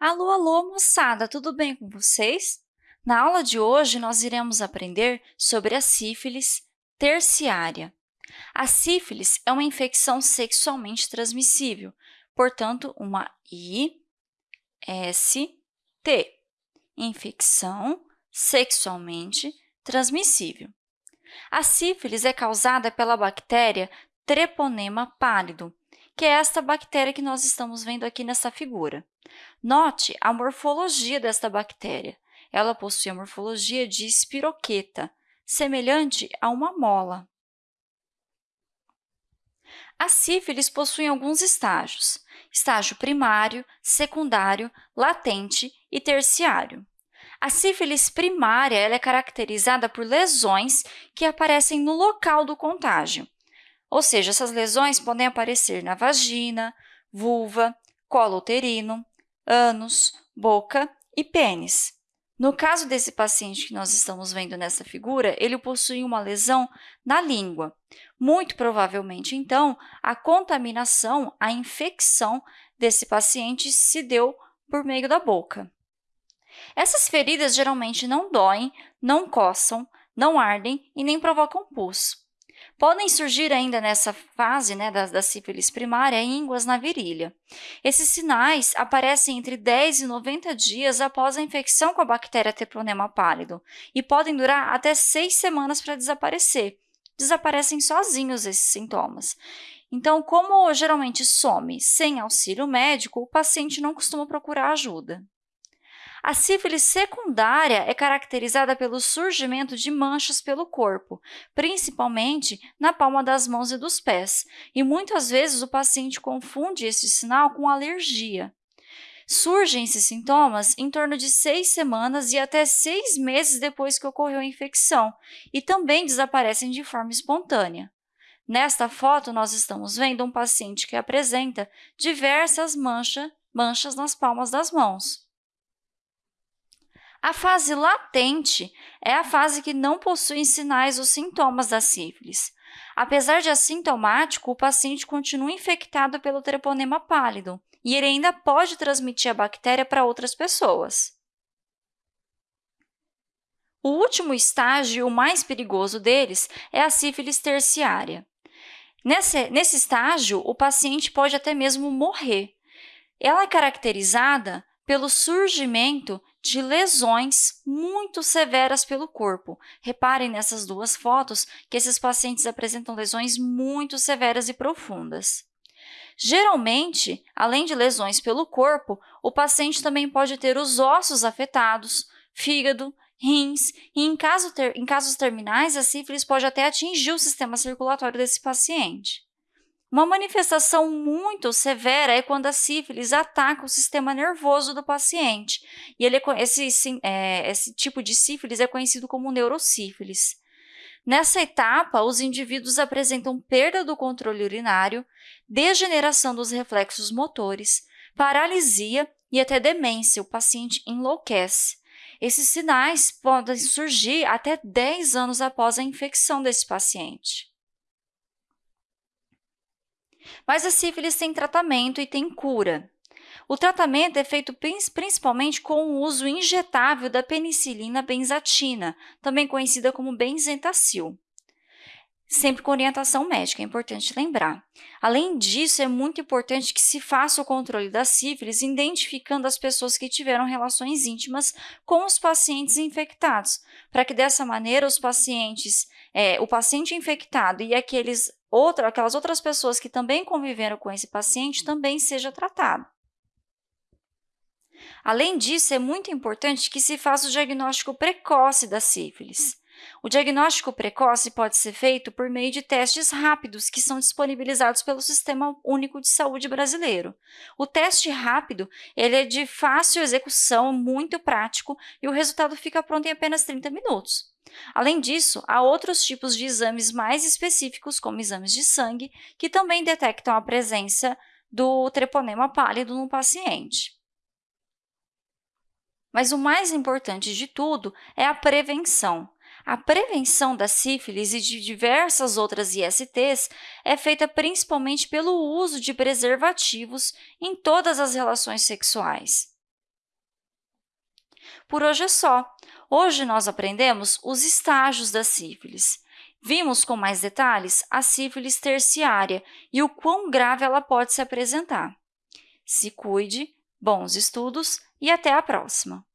Alô, alô, moçada, tudo bem com vocês? Na aula de hoje, nós iremos aprender sobre a sífilis terciária. A sífilis é uma infecção sexualmente transmissível, portanto, uma IST, infecção sexualmente transmissível. A sífilis é causada pela bactéria Treponema pálido, que é esta bactéria que nós estamos vendo aqui nessa figura. Note a morfologia desta bactéria. Ela possui a morfologia de espiroqueta, semelhante a uma mola. A sífilis possui alguns estágios, estágio primário, secundário, latente e terciário. A sífilis primária é caracterizada por lesões que aparecem no local do contágio, ou seja, essas lesões podem aparecer na vagina, vulva, colo uterino, ânus, boca e pênis. No caso desse paciente que nós estamos vendo nessa figura, ele possui uma lesão na língua. Muito provavelmente, então, a contaminação, a infecção desse paciente se deu por meio da boca. Essas feridas geralmente não doem, não coçam, não ardem e nem provocam pus. Podem surgir ainda nessa fase né, da, da sífilis primária ínguas na virilha. Esses sinais aparecem entre 10 e 90 dias após a infecção com a bactéria Treponema pálido e podem durar até seis semanas para desaparecer. Desaparecem sozinhos esses sintomas. Então, como geralmente some sem auxílio médico, o paciente não costuma procurar ajuda. A sífilis secundária é caracterizada pelo surgimento de manchas pelo corpo, principalmente na palma das mãos e dos pés, e muitas vezes o paciente confunde esse sinal com alergia. Surgem esses sintomas em torno de seis semanas e até seis meses depois que ocorreu a infecção, e também desaparecem de forma espontânea. Nesta foto, nós estamos vendo um paciente que apresenta diversas mancha, manchas nas palmas das mãos. A fase latente é a fase que não possui sinais ou sintomas da sífilis. Apesar de assintomático, o paciente continua infectado pelo treponema pálido e ele ainda pode transmitir a bactéria para outras pessoas. O último estágio, o mais perigoso deles, é a sífilis terciária. Nesse, nesse estágio, o paciente pode até mesmo morrer. Ela é caracterizada pelo surgimento de lesões muito severas pelo corpo. Reparem nessas duas fotos que esses pacientes apresentam lesões muito severas e profundas. Geralmente, além de lesões pelo corpo, o paciente também pode ter os ossos afetados, fígado, rins, e em, caso ter, em casos terminais, a sífilis pode até atingir o sistema circulatório desse paciente. Uma manifestação muito severa é quando a sífilis ataca o sistema nervoso do paciente. E ele, é esse, é, esse tipo de sífilis é conhecido como neurosífilis. Nessa etapa, os indivíduos apresentam perda do controle urinário, degeneração dos reflexos motores, paralisia e até demência. O paciente enlouquece. Esses sinais podem surgir até 10 anos após a infecção desse paciente. Mas a sífilis tem tratamento e tem cura. O tratamento é feito principalmente com o uso injetável da penicilina benzatina, também conhecida como benzentacil. Sempre com orientação médica, é importante lembrar. Além disso, é muito importante que se faça o controle da sífilis identificando as pessoas que tiveram relações íntimas com os pacientes infectados, para que dessa maneira os pacientes, é, o paciente infectado e aqueles outra, aquelas outras pessoas que também conviveram com esse paciente também seja tratado. Além disso, é muito importante que se faça o diagnóstico precoce da sífilis. O diagnóstico precoce pode ser feito por meio de testes rápidos que são disponibilizados pelo Sistema Único de Saúde brasileiro. O teste rápido ele é de fácil execução, muito prático, e o resultado fica pronto em apenas 30 minutos. Além disso, há outros tipos de exames mais específicos, como exames de sangue, que também detectam a presença do treponema pálido no paciente. Mas o mais importante de tudo é a prevenção. A prevenção da sífilis e de diversas outras ISTs é feita principalmente pelo uso de preservativos em todas as relações sexuais. Por hoje é só. Hoje nós aprendemos os estágios da sífilis. Vimos com mais detalhes a sífilis terciária e o quão grave ela pode se apresentar. Se cuide, bons estudos e até a próxima!